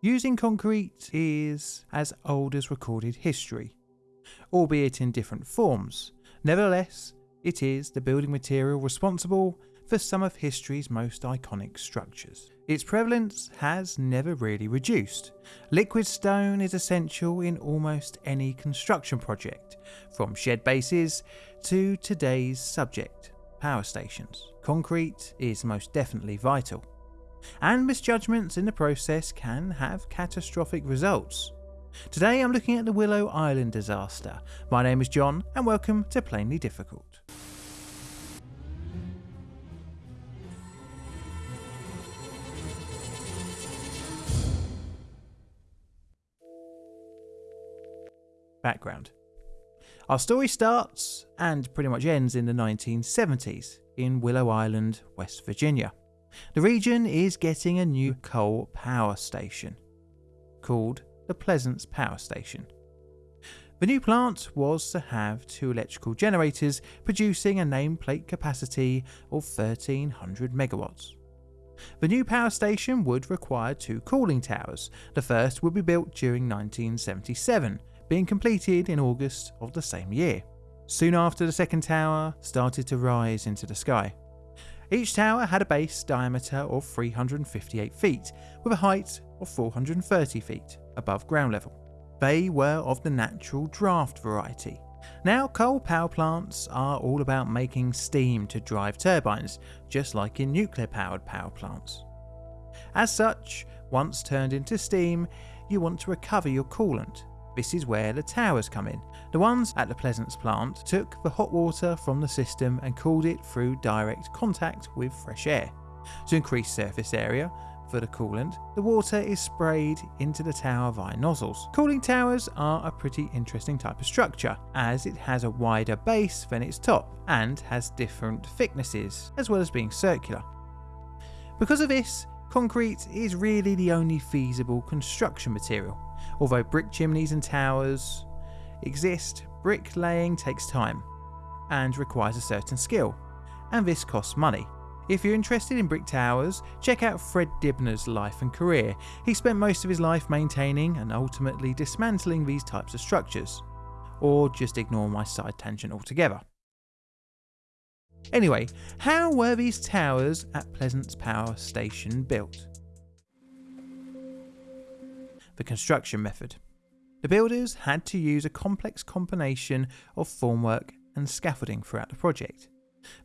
Using concrete is as old as recorded history, albeit in different forms. Nevertheless, it is the building material responsible for some of history's most iconic structures. Its prevalence has never really reduced. Liquid stone is essential in almost any construction project, from shed bases to today's subject, power stations. Concrete is most definitely vital. And misjudgments in the process can have catastrophic results. Today I'm looking at the Willow Island disaster. My name is John and welcome to Plainly Difficult. Background Our story starts and pretty much ends in the 1970s in Willow Island, West Virginia. The region is getting a new coal power station called the Pleasants Power Station. The new plant was to have two electrical generators producing a nameplate capacity of 1300 megawatts. The new power station would require two cooling towers. The first would be built during 1977 being completed in August of the same year. Soon after, the second tower started to rise into the sky. Each tower had a base diameter of 358 feet, with a height of 430 feet above ground level. They were of the natural draft variety. Now, coal power plants are all about making steam to drive turbines, just like in nuclear powered power plants. As such, once turned into steam, you want to recover your coolant this is where the towers come in. The ones at the Pleasants plant took the hot water from the system and cooled it through direct contact with fresh air. To increase surface area, for the coolant, the water is sprayed into the tower via nozzles. Cooling towers are a pretty interesting type of structure, as it has a wider base than its top and has different thicknesses, as well as being circular. Because of this, concrete is really the only feasible construction material. Although brick chimneys and towers exist, bricklaying takes time and requires a certain skill, and this costs money. If you're interested in brick towers, check out Fred Dibnah's life and career. He spent most of his life maintaining and ultimately dismantling these types of structures. Or just ignore my side tangent altogether. Anyway, how were these towers at Pleasants Power Station built? The construction method. The builders had to use a complex combination of formwork and scaffolding throughout the project.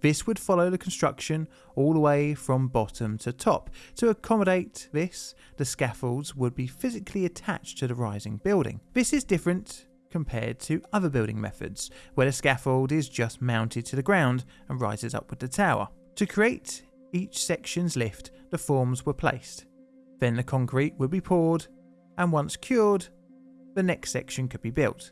This would follow the construction all the way from bottom to top. To accommodate this, the scaffolds would be physically attached to the rising building. This is different compared to other building methods, where the scaffold is just mounted to the ground and rises up with the tower. To create each section's lift, the forms were placed. Then the concrete would be poured and once cured, the next section could be built.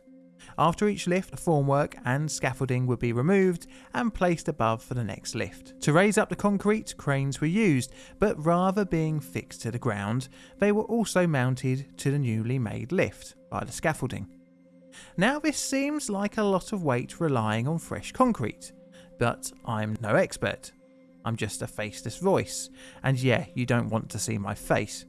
After each lift, formwork and scaffolding would be removed and placed above for the next lift. To raise up the concrete, cranes were used, but rather being fixed to the ground, they were also mounted to the newly made lift by the scaffolding. Now this seems like a lot of weight relying on fresh concrete, but I'm no expert. I'm just a faceless voice, and yeah, you don't want to see my face.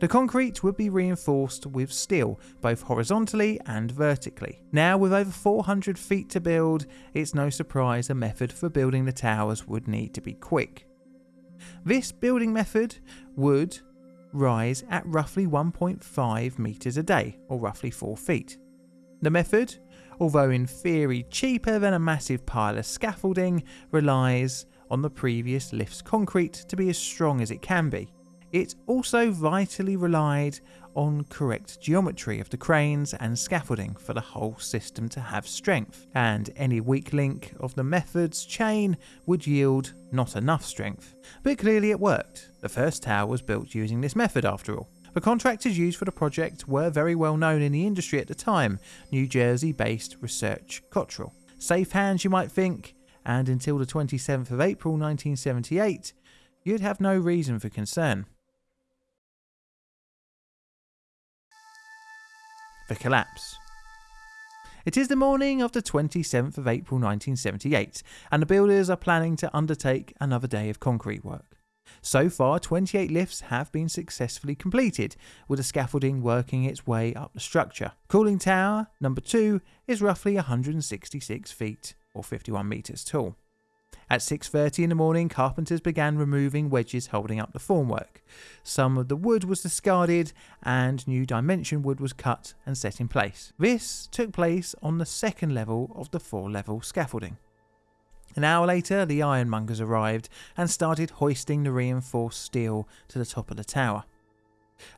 The concrete would be reinforced with steel, both horizontally and vertically. Now, with over 400 feet to build, it's no surprise a method for building the towers would need to be quick. This building method would rise at roughly 1.5 metres a day, or roughly 4 feet. The method, although in theory cheaper than a massive pile of scaffolding, relies on the previous lift's concrete to be as strong as it can be. It also vitally relied on correct geometry of the cranes and scaffolding for the whole system to have strength, and any weak link of the method's chain would yield not enough strength. But clearly it worked. The first tower was built using this method after all. The contractors used for the project were very well known in the industry at the time, New Jersey based Research Cottrell. Safe hands, you might think, and until the 27th of April 1978, you'd have no reason for concern. The collapse. It is the morning of the 27th of April 1978, and the builders are planning to undertake another day of concrete work. So far, 28 lifts have been successfully completed, with the scaffolding working its way up the structure. Cooling tower number 2 is roughly 166 feet or 51 metres tall. At 6:30 in the morning, carpenters began removing wedges holding up the formwork. Some of the wood was discarded and new dimension wood was cut and set in place. This took place on the second level of the four-level scaffolding. An hour later, the ironmongers arrived and started hoisting the reinforced steel to the top of the tower.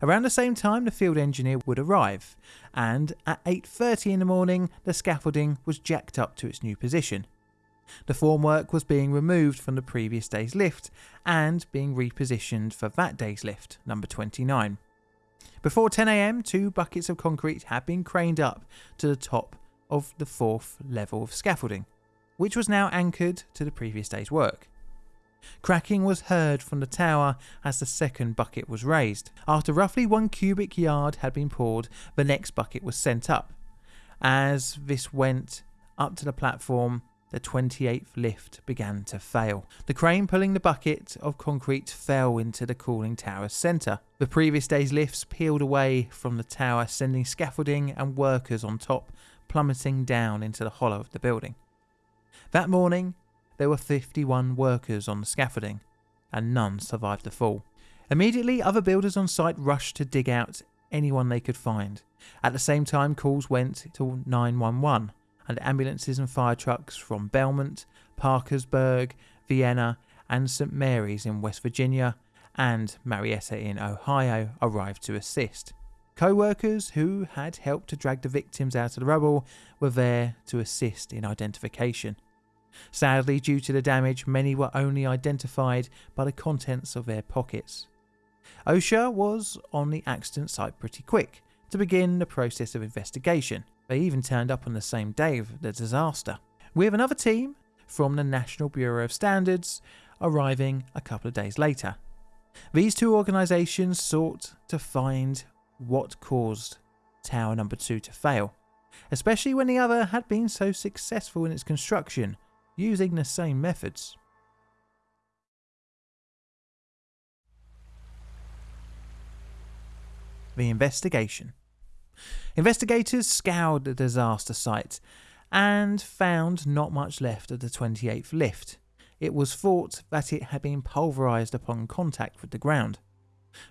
Around the same time, the field engineer would arrive, and at 8:30 in the morning, the scaffolding was jacked up to its new position. The formwork was being removed from the previous day's lift and being repositioned for that day's lift, number 29. Before 10am, two buckets of concrete had been craned up to the top of the fourth level of scaffolding which was now anchored to the previous day's work. Cracking was heard from the tower as the second bucket was raised. After roughly one cubic yard had been poured, the next bucket was sent up. As this went up to the platform, the 28th lift began to fail. The crane pulling the bucket of concrete fell into the cooling tower's centre. The previous day's lifts peeled away from the tower, sending scaffolding and workers on top plummeting down into the hollow of the building. That morning, there were 51 workers on the scaffolding, and none survived the fall. Immediately, other builders on site rushed to dig out anyone they could find. At the same time, calls went to 911, and ambulances and fire trucks from Belmont, Parkersburg, Vienna, and St. Mary's in West Virginia and Marietta in Ohio arrived to assist. Co workers who had helped to drag the victims out of the rubble were there to assist in identification. Sadly, due to the damage, many were only identified by the contents of their pockets. OSHA was on the accident site pretty quick to begin the process of investigation. They even turned up on the same day of the disaster, We have another team from the National Bureau of Standards arriving a couple of days later. These two organisations sought to find what caused Tower Number 2 to fail, especially when the other had been so successful in its construction using the same methods. The investigation. Investigators scoured the disaster site and found not much left of the 28th lift. It was thought that it had been pulverised upon contact with the ground.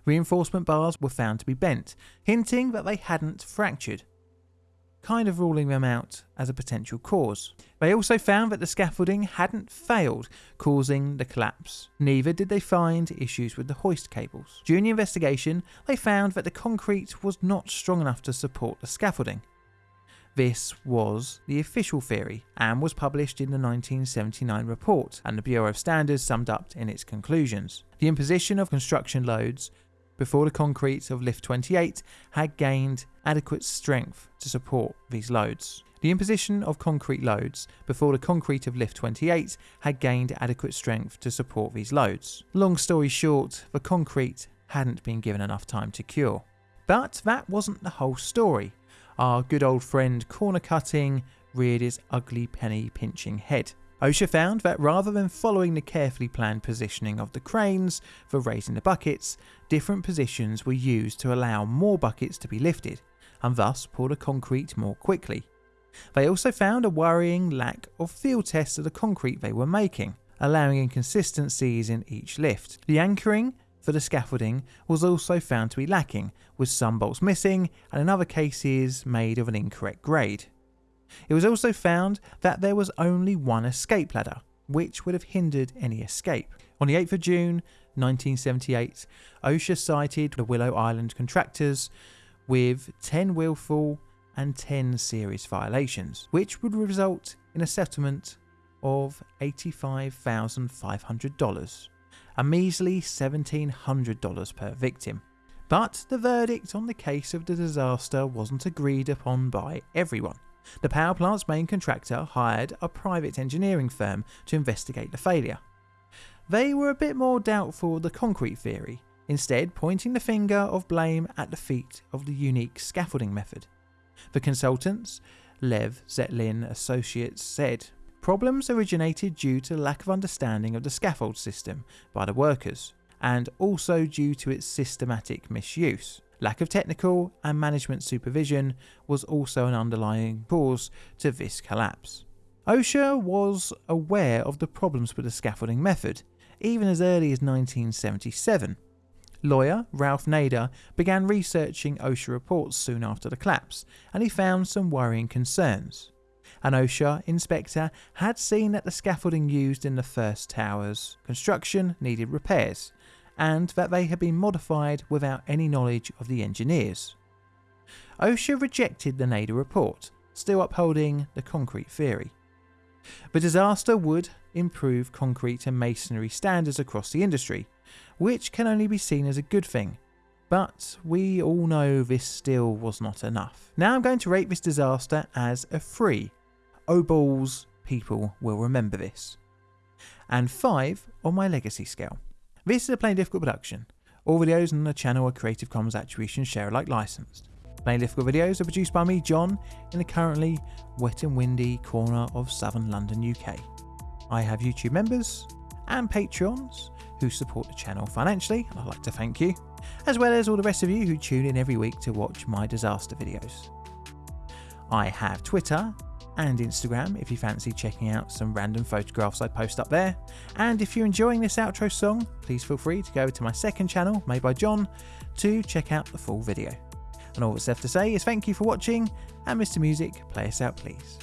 Reinforcement bars were found to be bent, hinting that they hadn't fractured kind of ruling them out as a potential cause. They also found that the scaffolding hadn't failed, causing the collapse. Neither did they find issues with the hoist cables. During the investigation, they found that the concrete was not strong enough to support the scaffolding. This was the official theory and was published in the 1979 report, and the Bureau of Standards summed up in its conclusions. The imposition of construction loads before the concrete of lift 28 had gained adequate strength to support these loads. The imposition of concrete loads before the concrete of lift 28 had gained adequate strength to support these loads. Long story short, the concrete hadn't been given enough time to cure. But that wasn't the whole story. Our good old friend corner cutting reared his ugly penny pinching head. OSHA found that rather than following the carefully planned positioning of the cranes for raising the buckets, different positions were used to allow more buckets to be lifted, and thus pour the concrete more quickly. They also found a worrying lack of field tests of the concrete they were making, allowing inconsistencies in each lift. The anchoring for the scaffolding was also found to be lacking, with some bolts missing and in other cases made of an incorrect grade. It was also found that there was only one escape ladder, which would have hindered any escape. On the 8th of June 1978, OSHA cited the Willow Island contractors with 10 willful and 10 serious violations, which would result in a settlement of $85,500, a measly $1,700 per victim. But the verdict on the case of the disaster wasn't agreed upon by everyone. The power plant's main contractor hired a private engineering firm to investigate the failure. They were a bit more doubtful of the concrete theory, instead pointing the finger of blame at the feet of the unique scaffolding method. The consultants, Lev Zetlin Associates, said problems originated due to lack of understanding of the scaffold system by the workers, and also due to its systematic misuse. Lack of technical and management supervision was also an underlying cause to this collapse. OSHA was aware of the problems with the scaffolding method, even as early as 1977. Lawyer Ralph Nader began researching OSHA reports soon after the collapse, and he found some worrying concerns. An OSHA inspector had seen that the scaffolding used in the first tower's construction needed repairs, and that they had been modified without any knowledge of the engineers. OSHA rejected the Nader report, still upholding the concrete theory. The disaster would improve concrete and masonry standards across the industry, which can only be seen as a good thing. But we all know this still was not enough. Now I'm going to rate this disaster as a 3. Oh balls, people will remember this. And 5 on my legacy scale. This is a Plainly Difficult production. All videos on the channel are Creative Commons Attribution Share Alike licensed. Plainly Difficult videos are produced by me, John, in the currently wet and windy corner of southern London, UK. I have YouTube members and Patreons who support the channel financially, and I'd like to thank you, as well as all the rest of you who tune in every week to watch my disaster videos. I have Twitter and Instagram if you fancy checking out some random photographs I post up there. And if you're enjoying this outro song, please feel free to go to my second channel, made by John, to check out the full video. And all that's left to say is thank you for watching, and Mr. Music, play us out please.